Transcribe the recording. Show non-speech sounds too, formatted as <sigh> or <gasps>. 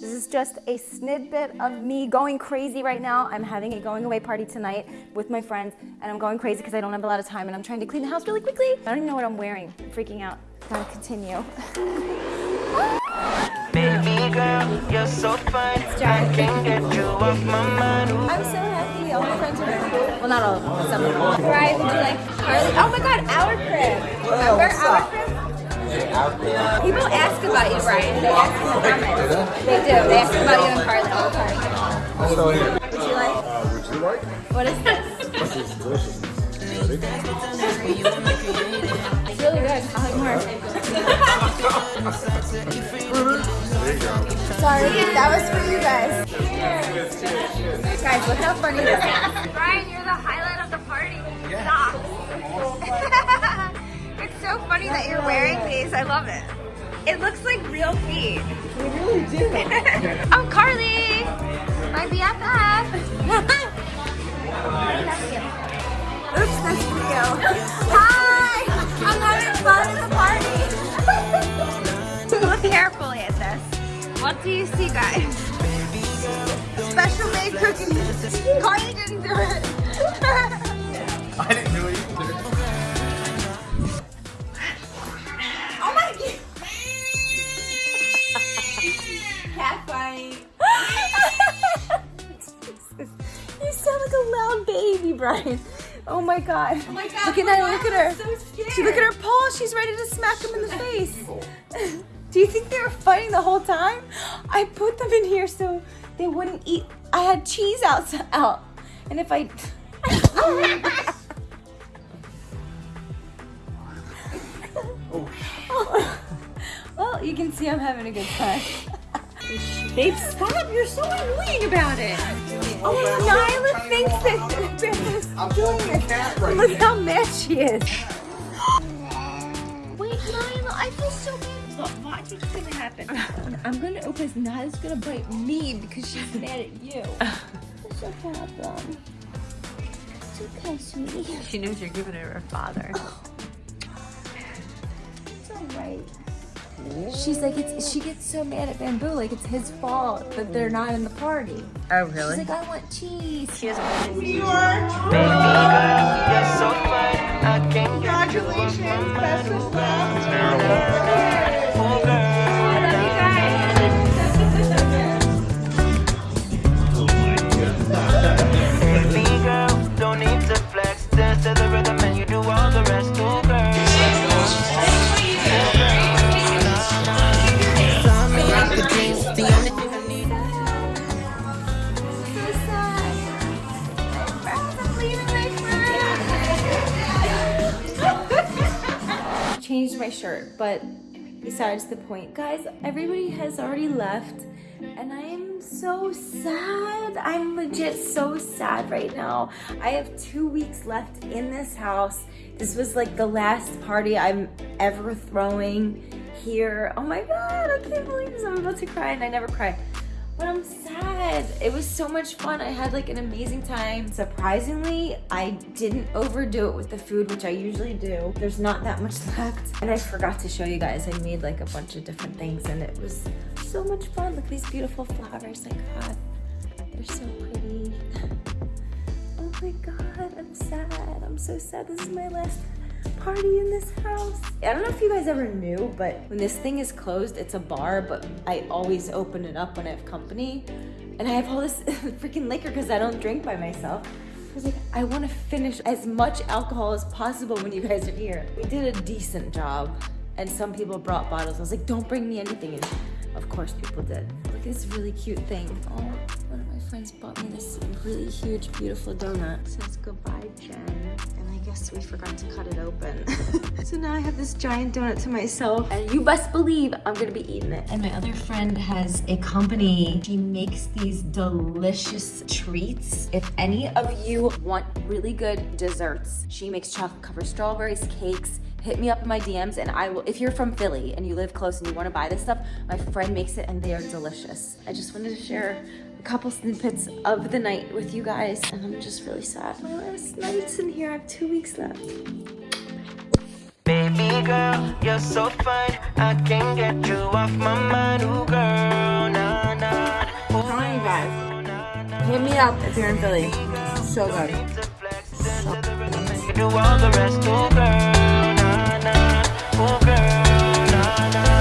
This is just a snippet of me going crazy right now. I'm having a going away party tonight with my friends and I'm going crazy because I don't have a lot of time and I'm trying to clean the house really quickly. I don't even know what I'm wearing. I'm freaking out. Gotta continue. <laughs> Baby girl, you're so fine. I can't get you off my mind. I'm so happy all my friends are here. Well, not all of them, but some of them. Right, we do like Carly. Oh my god, our crib. Remember our crib? People ask about you, Brian. They ask in the comments. They do. They ask about you and Carly all the time. So here. Would you like? Uh, would you like? What is this? This is delicious. Ready? It's really good. I'll have more. There you go. Sorry, that was for you guys. Guys, look how funny this is. Brian, you're the highlight of the party. Stop. <laughs> it's so funny that you're wearing these. I love it. It looks like real feet. We really do. I'm <laughs> oh, Carly, my BFF. Oops, that's for. Hi! I'm having fun at the party. <laughs> Look carefully at this. What do you see, guys? Special made cookies. Carly didn't do it. <laughs> Cat fight. <laughs> you sound like a loud baby, Brian. Oh my god. Oh my God, oh Look at that. look at her. so scared. She look at her paw, she's ready to smack him in the face. <laughs> Do you think they were fighting the whole time? I put them in here so they wouldn't eat. I had cheese out, out. And if I <laughs> oh. Well, you can see I'm having a good time. Babe, stop. You're so annoying about it. Oh, Nyla thinks that <laughs> Bamboo's doing it. cat right Look how mad she is. <gasps> Wait, Nyla, I feel so bad. What, what do you think's gonna happen? I'm gonna open this. Nyla's gonna bite me because she's mad at you. <sighs> What's your problem? It's okay, sweetie. She knows you're giving it to her father. <gasps> It's alright. She's like, it's. She gets so mad at Bamboo, like it's his fault that they're not in the party. Oh, really? She's like, I want cheese. She doesn't want Baby girl, you're Changed my shirt, but besides the point. Guys, everybody has already left, and I am so sad. I'm legit so sad right now. I have two weeks left in this house. This was like the last party I'm ever throwing here. Oh my god, I can't believe this. I'm about to cry, and I never cry. But I'm sad. It was so much fun. I had like an amazing time. Surprisingly, I didn't overdo it with the food, which I usually do. There's not that much <laughs> left. And I forgot to show you guys. I made like a bunch of different things and it was so much fun. Look at these beautiful flowers I got. They're so pretty. <laughs> Oh my god, I'm sad. I'm so sad. This is my last party in this house. I don't know if you guys ever knew, but when this thing is closed, it's a bar, but I always open it up when I have company. And I have all this <laughs> freaking liquor because I don't drink by myself. I was like, I want to finish as much alcohol as possible when you guys are here. We did a decent job, and some people brought bottles. I was like, don't bring me anything. And of course, people did. This really cute thing. Oh, one of my friends bought me this really huge, beautiful donut. It says goodbye, Jen. And I guess we forgot to cut it open. <laughs> so now I have this giant donut to myself. And you best believe I'm gonna be eating it. And my other friend has a company. She makes these delicious treats. If any of you want really good desserts, she makes chocolate covered strawberries, cakes, hit me up in my DMs and I will, if you're from Philly and you live close and you wanna buy this stuff, my friend makes it and they are delicious. I just wanted to share a couple snippets of the night with you guys and I'm just really sad. Oh, my last night's in here, I have two weeks left. Baby girl, you're so fine. I can't get you off my mind. Ooh, girl, nah, nah. Hit me up if you're in Philly. So good. Do all for